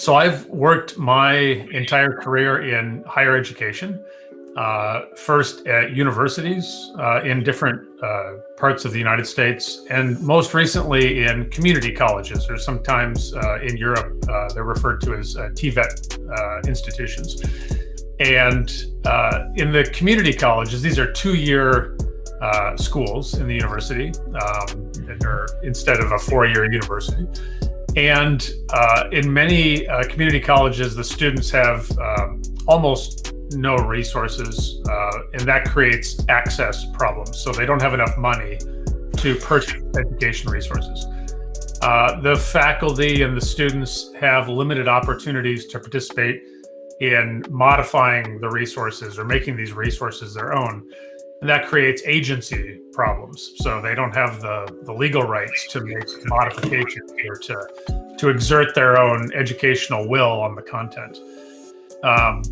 So I've worked my entire career in higher education, uh, first at universities uh, in different uh, parts of the United States, and most recently in community colleges, or sometimes uh, in Europe, uh, they're referred to as uh, TVET institutions. And in the community colleges, these are two-year schools in the university, um, instead of a four-year university. And uh, in many uh, community colleges, the students have um, almost no resources, uh, and that creates access problems. So they don't have enough money to purchase education resources. Uh, the faculty and the students have limited opportunities to participate in modifying the resources or making these resources their own. And that creates agency problems. So they don't have the, the legal rights to make modifications or to, to exert their own educational will on the content. Um,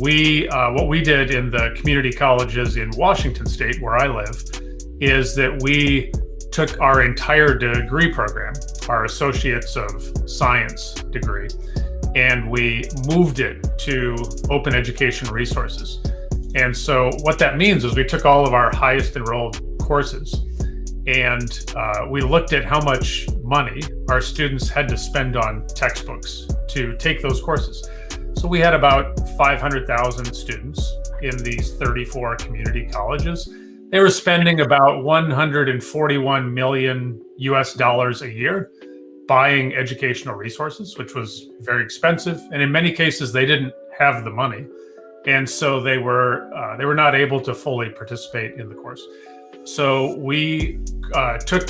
we, uh, what we did in the community colleges in Washington state, where I live, is that we took our entire degree program, our Associates of Science degree, and we moved it to open education resources. And so what that means is we took all of our highest enrolled courses and uh, we looked at how much money our students had to spend on textbooks to take those courses. So we had about 500,000 students in these 34 community colleges. They were spending about 141 million US dollars a year buying educational resources, which was very expensive. And in many cases, they didn't have the money and so they were uh, they were not able to fully participate in the course. So we uh, took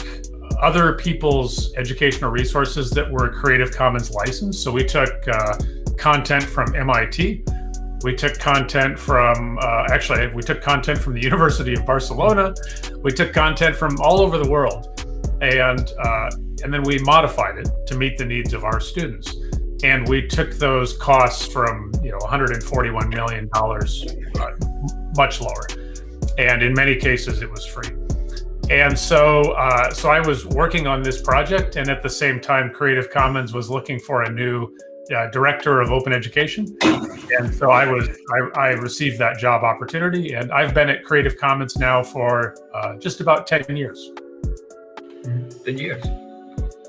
other people's educational resources that were Creative Commons licensed. So we took uh, content from MIT. We took content from, uh, actually, we took content from the University of Barcelona. We took content from all over the world. And, uh, and then we modified it to meet the needs of our students and we took those costs from you know 141 million dollars uh, much lower. And in many cases it was free. And so uh, so I was working on this project and at the same time Creative Commons was looking for a new uh, director of open education. And so I was I, I, received that job opportunity and I've been at Creative Commons now for uh, just about 10 years. 10 years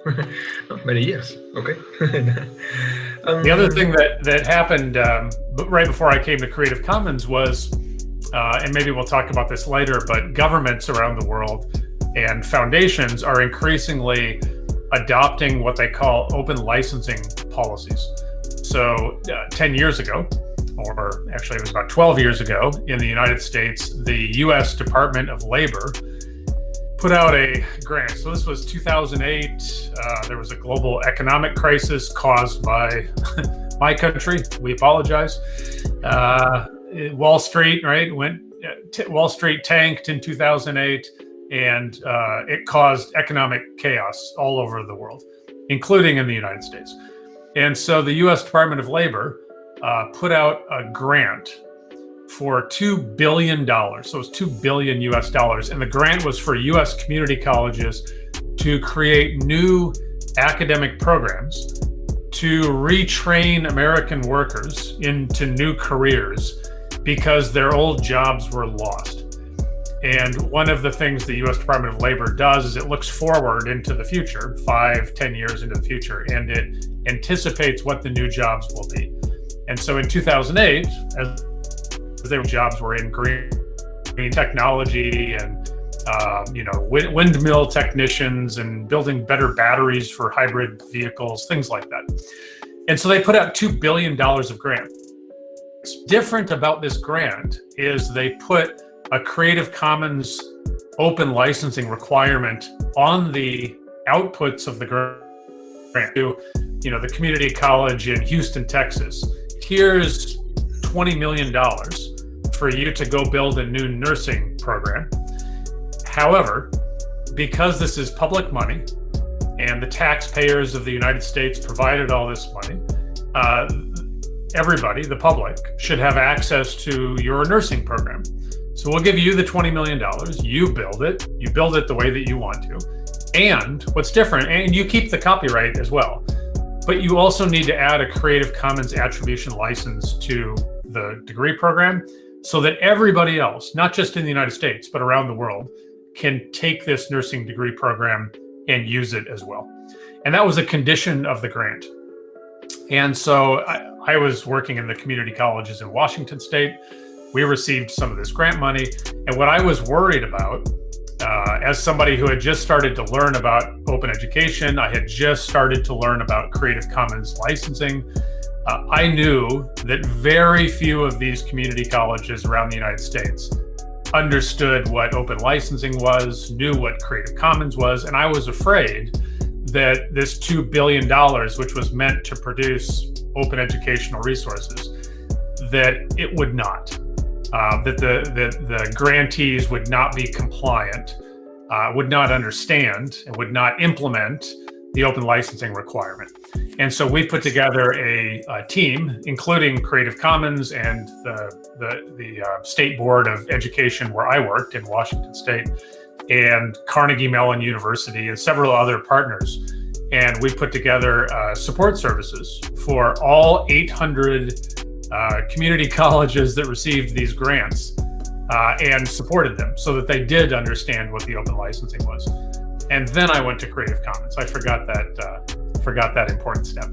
many years. Okay. um, the other thing that that happened um, right before I came to Creative Commons was, uh, and maybe we'll talk about this later, but governments around the world and foundations are increasingly adopting what they call open licensing policies. So uh, 10 years ago, or actually it was about 12 years ago in the United States, the US Department of Labor put out a grant. So this was 2008. Uh, there was a global economic crisis caused by my country. We apologize. Uh, Wall Street, right? Went Wall Street tanked in 2008, and uh, it caused economic chaos all over the world, including in the United States. And so the U.S. Department of Labor uh, put out a grant for $2 billion. So it's 2 billion US dollars. And the grant was for US community colleges to create new academic programs to retrain American workers into new careers because their old jobs were lost. And one of the things the U.S. Department of Labor does is it looks forward into the future, five, ten years into the future, and it anticipates what the new jobs will be. And so in 2008, as their jobs were in green, technology and uh, you know wind, windmill technicians and building better batteries for hybrid vehicles, things like that. And so they put out two billion dollars of grant. What's different about this grant is they put a Creative Commons open licensing requirement on the outputs of the grant to you know the community college in Houston, Texas. Here's $20 million for you to go build a new nursing program. However, because this is public money and the taxpayers of the United States provided all this money, uh, everybody, the public, should have access to your nursing program. So we'll give you the $20 million, you build it, you build it the way that you want to. And what's different, and you keep the copyright as well. but you also need to add a Creative Commons attribution license to the degree program so that everybody else, not just in the United States, but around the world, can take this nursing degree program and use it as well. And that was a condition of the grant. And so I, I was working in the community colleges in Washington State. We received some of this grant money. And what I was worried about uh, as somebody who had just started to learn about open education, I had just started to learn about Creative Commons licensing. Uh, I knew that very few of these community colleges around the United States understood what open licensing was, knew what Creative Commons was, and I was afraid that this $2 billion, which was meant to produce open educational resources, that it would not uh, that the, the, the grantees would not be compliant, uh, would not understand, and would not implement the open licensing requirement. And so we put together a, a team, including Creative Commons and the, the, the uh, State Board of Education where I worked in Washington State, and Carnegie Mellon University and several other partners. And we put together uh, support services for all 800 uh, community colleges that received these grants uh, and supported them so that they did understand what the open licensing was. And then I went to Creative Commons. I forgot that uh, forgot that important step.